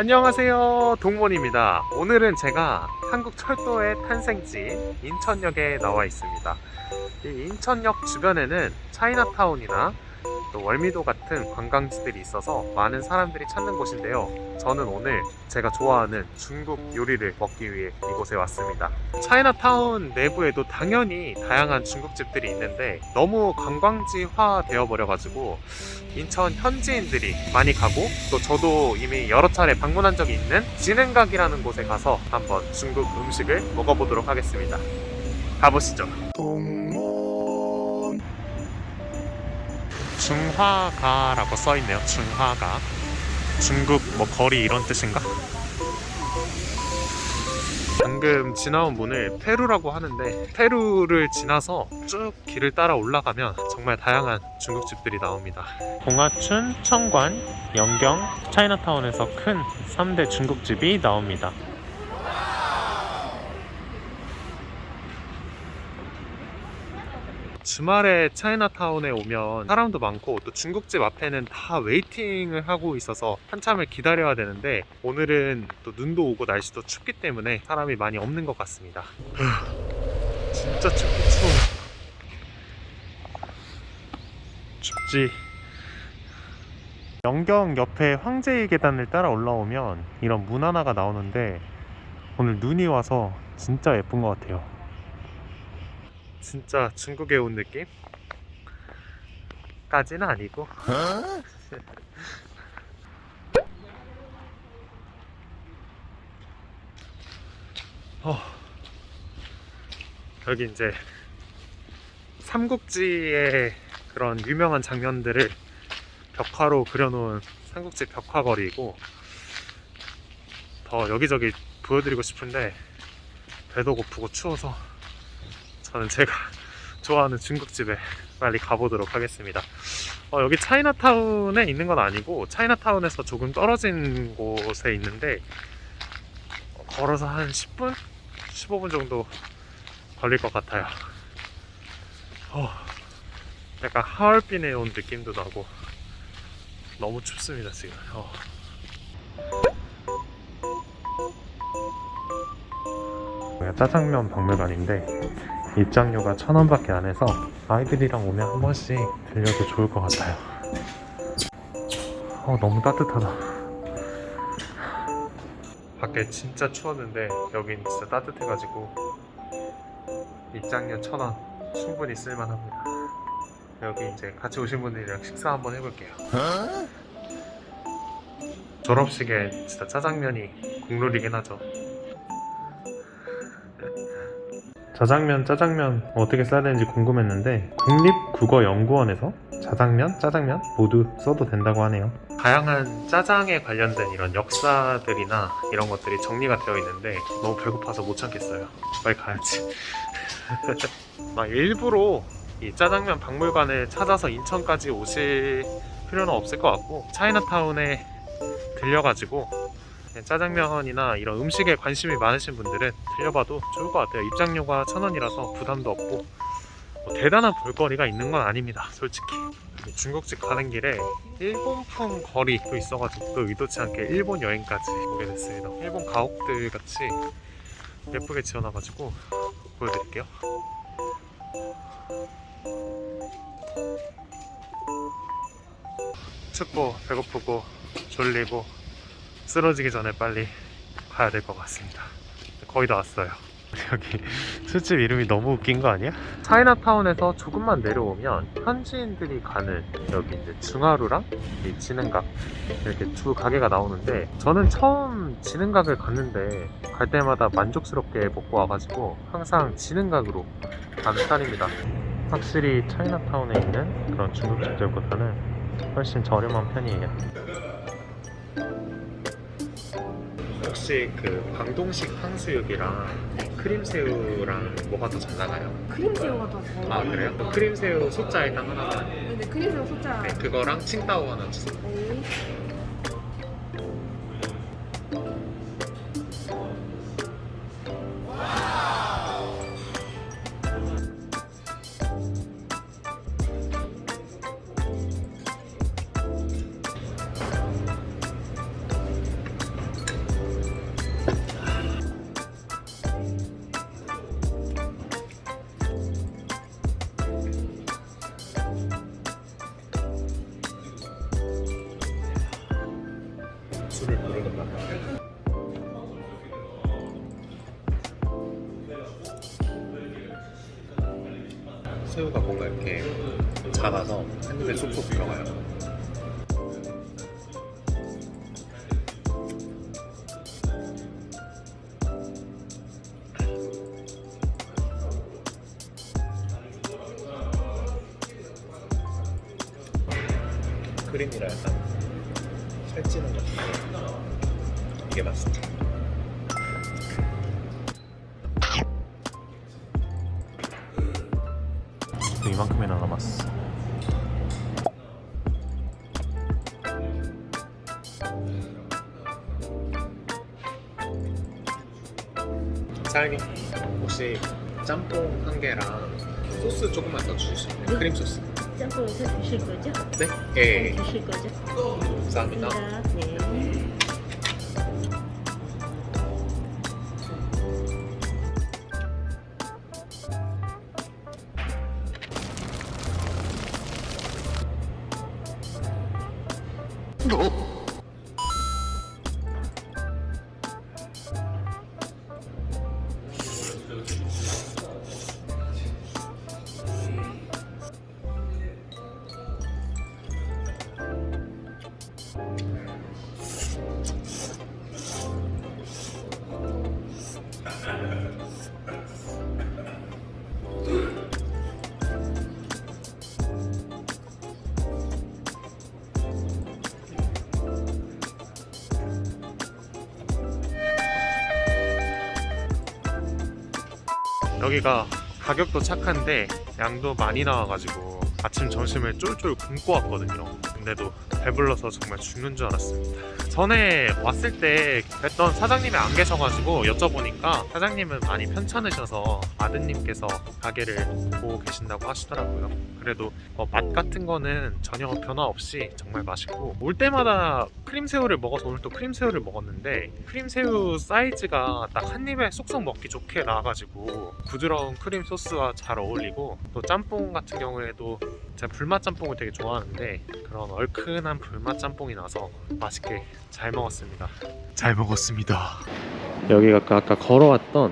안녕하세요. 동몬입니다. 오늘은 제가 한국 철도의 탄생지 인천역에 나와 있습니다. 이 인천역 주변에는 차이나타운이나 또 월미도 같은 관광지들이 있어서 많은 사람들이 찾는 곳인데요. 저는 오늘 제가 좋아하는 중국 요리를 먹기 위해 이곳에 왔습니다. 차이나타운 내부에도 당연히 다양한 중국집들이 있는데 너무 관광지화 되어 버려 가지고 인천 현지인들이 많이 가고 또 저도 이미 여러 차례 방문한 적이 있는 진흥각이라는 곳에 가서 한번 중국 음식을 먹어보도록 하겠습니다. 가보시죠 중화가라고 써있네요. 중화가. 중국 뭐 거리 이런 뜻인가? 방금 지나온 문을 페루라고 하는데 페루를 지나서 쭉 길을 따라 올라가면 정말 다양한 중국집들이 나옵니다. 봉화춘, 청관, 영경, 차이나타운에서 큰 3대 중국집이 나옵니다 주말에 차이나타운에 오면 사람도 많고 또 중국집 앞에는 다 웨이팅을 하고 있어서 한참을 기다려야 되는데 오늘은 또 눈도 오고 날씨도 춥기 때문에 사람이 많이 없는 것 같습니다. 진짜 춥고 추워 춥지. 영경 옆에 황제의 계단을 따라 올라오면 이런 문 하나가 나오는데 오늘 눈이 와서 진짜 예쁜 것 같아요 진짜 중국에 온 느낌? 까지는 아니고 어, 여기 이제 삼국지의 그런 유명한 장면들을 벽화로 그려놓은 삼국지 벽화거리이고 더 여기저기 보여드리고 싶은데 배도 고프고 추워서 저는 제가 좋아하는 중국집에 빨리 가보도록 하겠습니다 어, 여기 차이나타운에 있는 건 아니고 차이나타운에서 조금 떨어진 곳에 있는데 어, 걸어서 한 10분? 15분 정도 걸릴 것 같아요 어, 약간 하얼빈에 온 느낌도 나고 너무 춥습니다 지금 어. 짜장면 박물관인데 입장료가 천 원밖에 안 해서 아이들이랑 오면 한 번씩 들려도 좋을 것 같아요. 어, 너무 따뜻하다. 밖에 진짜 추웠는데 여긴 진짜 따뜻해가지고 입장료 천원 충분히 쓸만합니다. 여기 이제 같이 오신 분들이랑 식사 한번 해볼게요. 졸업식에 진짜 짜장면이 국룰이긴 하죠. 자장면, 짜장면 어떻게 써야 되는지 궁금했는데 국립국어연구원에서 자장면, 짜장면 모두 써도 된다고 하네요. 다양한 짜장에 관련된 이런 역사들이나 이런 것들이 정리가 되어 있는데 너무 배고파서 못 참겠어요. 빨리 가야지. 막 일부러 이 짜장면 박물관을 찾아서 인천까지 오실 필요는 없을 것 같고 차이나타운에 들려가지고 짜장면이나 이런 음식에 관심이 많으신 분들은 들려봐도 좋을 것 같아요. 입장료가 천원이라서 부담도 없고 뭐 대단한 볼거리가 있는 건 아닙니다 솔직히. 중국집 가는 길에 일본풍 거리도 있어가지고 또 의도치 않게 일본 여행까지 오게 됐습니다. 일본 가옥들 같이 예쁘게 지어놔가지고 보여드릴게요. 춥고 배고프고 졸리고 쓰러지기 전에 빨리 가야 될 것 같습니다. 거의 다 왔어요. 여기 술집 이름이 너무 웃긴 거 아니야? 차이나타운에서 조금만 내려오면 현지인들이 가는 여기 이제 중하루랑 이 진흥각 이렇게 두 가게가 나오는데 저는 처음 진흥각을 갔는데 갈 때마다 만족스럽게 먹고 와가지고 항상 진흥각으로 가는 스타일입니다. 확실히 차이나타운에 있는 그런 중국집들보다는 훨씬 저렴한 편이에요 혹시 그 광동식 탕수육이랑 크림새우랑 뭐가 더 잘 나가요? 크림새우가 더 잘. 아 그래요? 크림새우 소자 일단 하나만 네네 크림새우 소자. 네, 그거랑 칭따오 하나 주세요 네. 새우가 뭔가 이렇게 작아서 한 입에 쏙쏙 들어가요. 크림이라 약간 살찌는 것 같아요. 이게 맛있죠. 이만큼이나 남았어. 사장님 혹시 짬뽕 한 개랑 소스 조금만 더 주실 수 있나요? 크림 소스. 짬뽕 서 주실 거죠? 네? 예. 주실 거죠? 감사합니다. 네. 어? 여기가 가격도 착한데 양도 많이 나와가지고 아침 점심을 쫄쫄 굶고 왔거든요 근데도 배불러서 정말 죽는 줄 알았습니다. 전에 왔을 때 뵀던 사장님이 안 계셔가지고 여쭤보니까 사장님은 많이 편찮으셔서 아드님께서 가게를 보고 계신다고 하시더라고요. 그래도 어, 맛 같은 거는 전혀 변화 없이 정말 맛있고 올 때마다 크림새우를 먹어서 오늘 또 크림새우를 먹었는데 크림새우 사이즈가 딱 한 입에 쏙쏙 먹기 좋게 나와가지고 부드러운 크림 소스와 잘 어울리고 또 짬뽕 같은 경우에도 제가 불맛 짬뽕을 되게 좋아하는데 그런 얼큰한 불맛 짬뽕이 나서 맛있게 잘 먹었습니다. 잘 먹었습니다. 여기가 아까, 아까 걸어왔던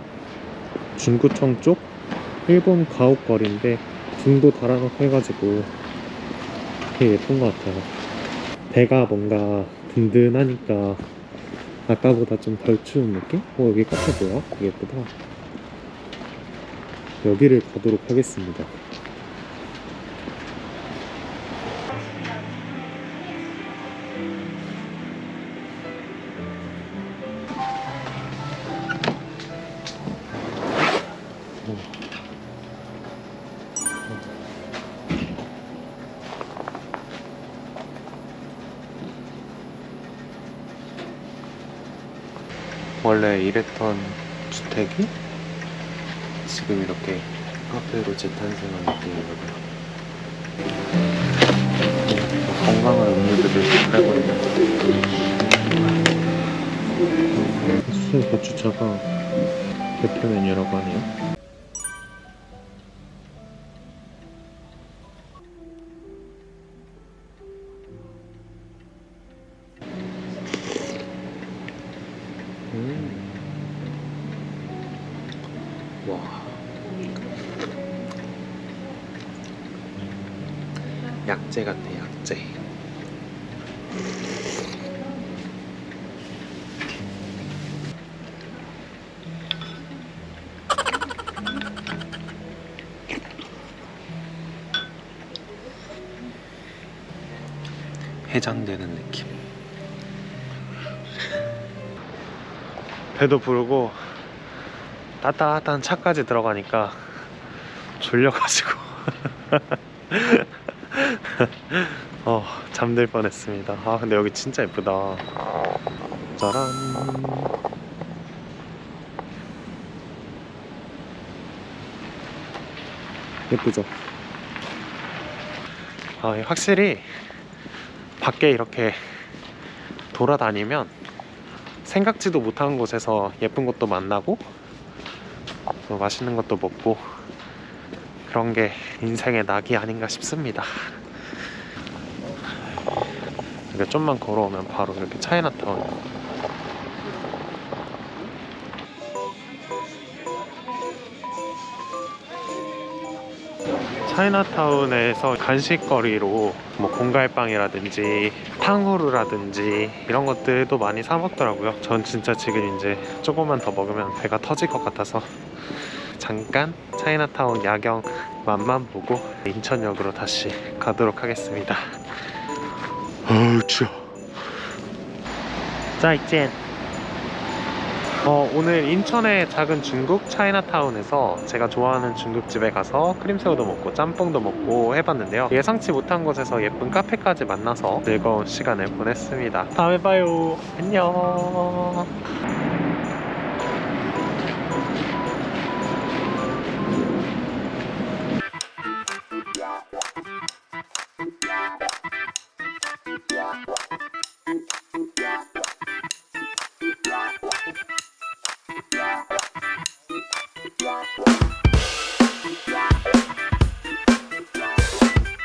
중구청 쪽 일본 가옥거리인데 등도 달아놓고 해가지고 되게 예쁜 것 같아요. 배가 뭔가 든든하니까 아까보다 좀 덜 추운 느낌? 어 여기 카페 뭐야? 되게 예쁘다. 여기를 가도록 하겠습니다 원래 이랬던 주택이 지금 이렇게 카페로 재탄생한 느낌이거든요. 건강한 음료들을 팔고 있는 수제 고추차가 대표 메뉴라고 하네요. 약재 같아, 약재. 해장되는 느낌. 배도 부르고 따뜻한 차까지 들어가니까 졸려가지고 어 잠들 뻔했습니다. 아 근데 여기 진짜 예쁘다. 짜란. 예쁘죠? 아 확실히 밖에 이렇게 돌아다니면 생각지도 못한 곳에서 예쁜 것도 만나고 또 맛있는 것도 먹고 그런 게 인생의 낙이 아닌가 싶습니다. 이렇게 좀만 걸어오면 바로 이렇게 차이나타운. 차이나타운에서 간식거리로 뭐 공갈빵이라든지 탕후루라든지 이런 것들도 많이 사 먹더라고요. 전 진짜 지금 이제 조금만 더 먹으면 배가 터질 것 같아서 잠깐 차이나타운 야경 맛만 보고 인천역으로 다시 가도록 하겠습니다. 어우 추워. 짜이젠. 어, 오늘 인천의 작은 중국 차이나타운에서 제가 좋아하는 중국집에 가서 크림새우도 먹고 짬뽕도 먹고 해봤는데요. 예상치 못한 곳에서 예쁜 카페까지 만나서 즐거운 시간을 보냈습니다. 다음에 봐요. 안녕.